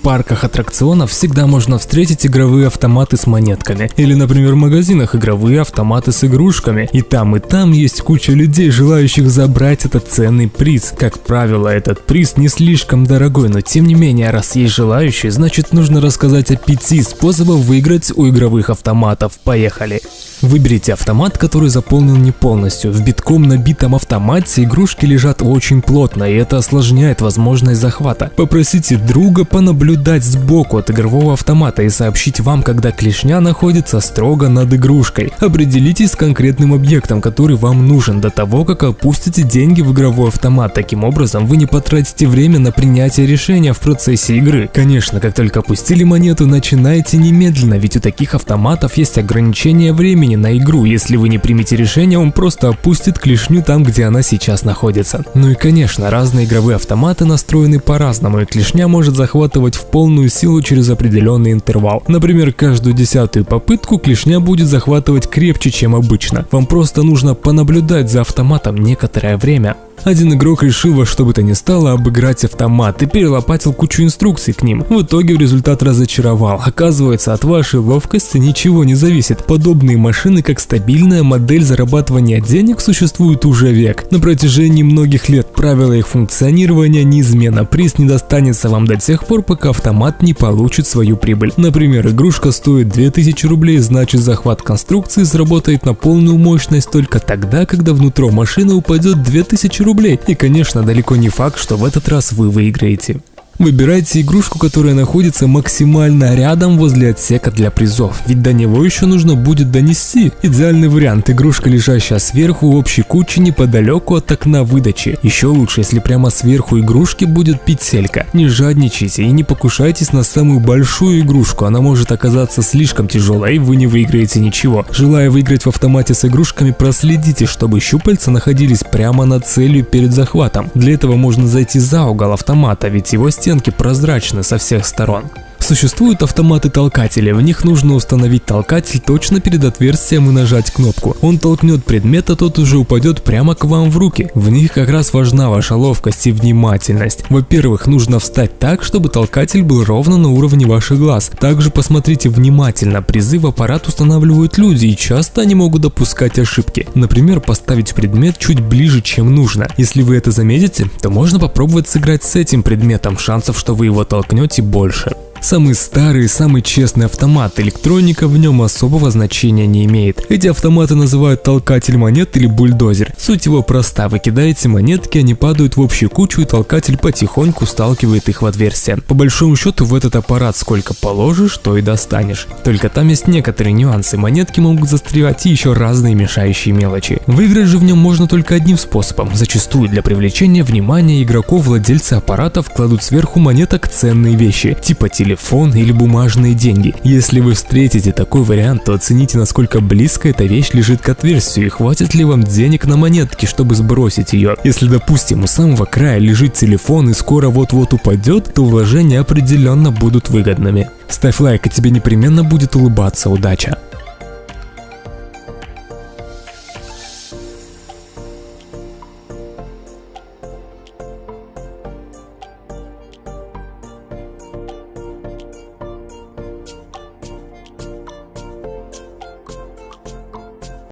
В парках аттракционов всегда можно встретить игровые автоматы с монетками. Или, например, в магазинах игровые автоматы с игрушками. И там, и там есть куча людей, желающих забрать этот ценный приз. Как правило, этот приз не слишком дорогой, но тем не менее, раз есть желающие, значит нужно рассказать о пяти способах выиграть у игровых автоматов. Поехали! Выберите автомат, который заполнен не полностью. В битком набитом автомате игрушки лежат очень плотно, и это осложняет возможность захвата. Попросите друга понаблюдать сбоку от игрового автомата и сообщить вам, когда клешня находится строго над игрушкой. Определитесь с конкретным объектом, который вам нужен до того, как опустите деньги в игровой автомат. Таким образом, вы не потратите время на принятие решения в процессе игры. Конечно, как только опустили монету, начинайте немедленно, ведь у таких автоматов есть ограничение времени на игру. Если вы не примете решение, он просто опустит клешню там, где она сейчас находится. Ну и конечно, разные игровые автоматы настроены по-разному, и клешня может захватывать в полную силу через определенный интервал. Например, каждую десятую попытку клешня будет захватывать крепче, чем обычно. Вам просто нужно понаблюдать за автоматом некоторое время. Один игрок решил во что бы то ни стало обыграть автомат и перелопатил кучу инструкций к ним. В итоге результат разочаровал. Оказывается, от вашей ловкости ничего не зависит. Подобные машины, как стабильная модель зарабатывания денег, существуют уже век. На протяжении многих лет правила их функционирования неизменно. Приз не достанется вам до тех пор, пока автомат не получит свою прибыль. Например, игрушка стоит 2000 рублей, значит захват конструкции сработает на полную мощность только тогда, когда внутрь машины упадет 2000 рублей рублей. И конечно, далеко не факт, что в этот раз вы выиграете. Выбирайте игрушку, которая находится максимально рядом возле отсека для призов, ведь до него еще нужно будет донести. Идеальный вариант – игрушка, лежащая сверху в общей куче неподалеку от окна выдачи. Еще лучше, если прямо сверху игрушки будет петелька. Не жадничайте и не покушайтесь на самую большую игрушку, она может оказаться слишком тяжелой и вы не выиграете ничего. Желая выиграть в автомате с игрушками, проследите, чтобы щупальца находились прямо над целью перед захватом. Для этого можно зайти за угол автомата, ведь его стены стенки прозрачны со всех сторон. Существуют автоматы-толкатели, в них нужно установить толкатель точно перед отверстием и нажать кнопку. Он толкнет предмет, а тот уже упадет прямо к вам в руки. В них как раз важна ваша ловкость и внимательность. Во-первых, нужно встать так, чтобы толкатель был ровно на уровне ваших глаз. Также посмотрите внимательно, призы в аппарат устанавливают люди и часто они могут допускать ошибки. Например, поставить предмет чуть ближе, чем нужно. Если вы это заметите, то можно попробовать сыграть с этим предметом, шансов, что вы его толкнете больше. Самый старый и самый честный автомат, электроника в нем особого значения не имеет. Эти автоматы называют толкатель монет или бульдозер. Суть его проста, вы кидаете монетки, они падают в общую кучу и толкатель потихоньку сталкивает их в отверстие. По большому счету в этот аппарат сколько положишь, то и достанешь. Только там есть некоторые нюансы, монетки могут застревать и еще разные мешающие мелочи. Выиграть же в нем можно только одним способом. Зачастую для привлечения внимания игроков владельцы аппаратов кладут сверху монеток ценные вещи, типа телефона телефон или бумажные деньги. Если вы встретите такой вариант, то оцените, насколько близко эта вещь лежит к отверстию и хватит ли вам денег на монетки, чтобы сбросить ее. Если, допустим, у самого края лежит телефон и скоро вот-вот упадет, то вложения определенно будут выгодными. Ставь лайк, и тебе непременно будет улыбаться удача.